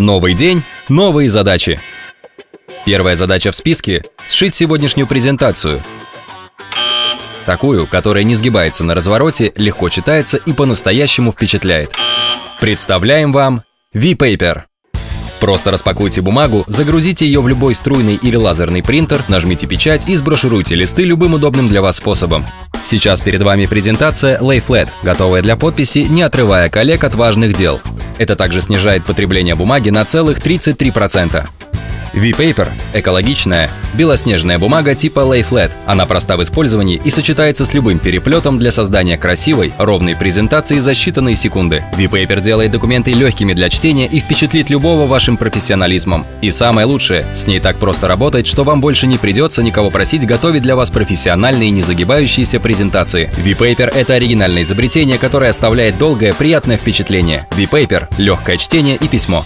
Новый день, новые задачи. Первая задача в списке – сшить сегодняшнюю презентацию. Такую, которая не сгибается на развороте, легко читается и по-настоящему впечатляет. Представляем вам V-Paper. Просто распакуйте бумагу, загрузите ее в любой струйный или лазерный принтер, нажмите печать и сброшируйте листы любым удобным для вас способом. Сейчас перед вами презентация Lay Flat, готовая для подписи, не отрывая коллег от важных дел. Это также снижает потребление бумаги на целых 33%. V-Paper – экологичная, белоснежная бумага типа Lay Flat. Она проста в использовании и сочетается с любым переплетом для создания красивой, ровной презентации за считанные секунды. V-Paper делает документы легкими для чтения и впечатлит любого вашим профессионализмом. И самое лучшее – с ней так просто работать, что вам больше не придется никого просить готовить для вас профессиональные не загибающиеся презентации. V-Paper – это оригинальное изобретение, которое оставляет долгое, приятное впечатление. V-Paper – легкое чтение и письмо.